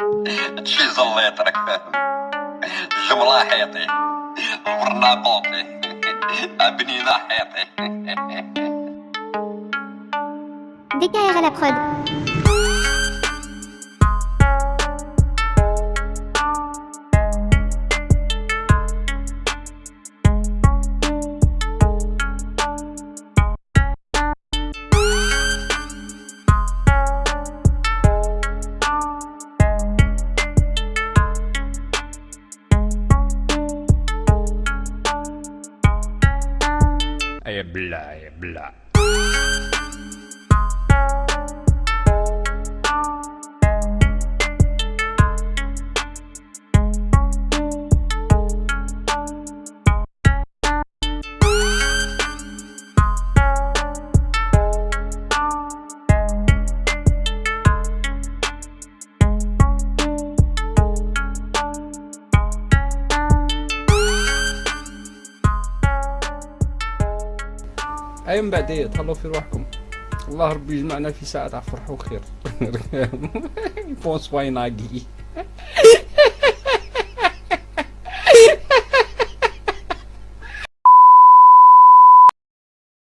هادشي زليط راك فاهم الجملة حيطي البرناقوطي بنينة حيطي DKR à la prod. يا بلا يا أي من بعد تهلاو في روحكم. الله ربي يجمعنا في ساعة تاع فرح وخير بونسواي ناقي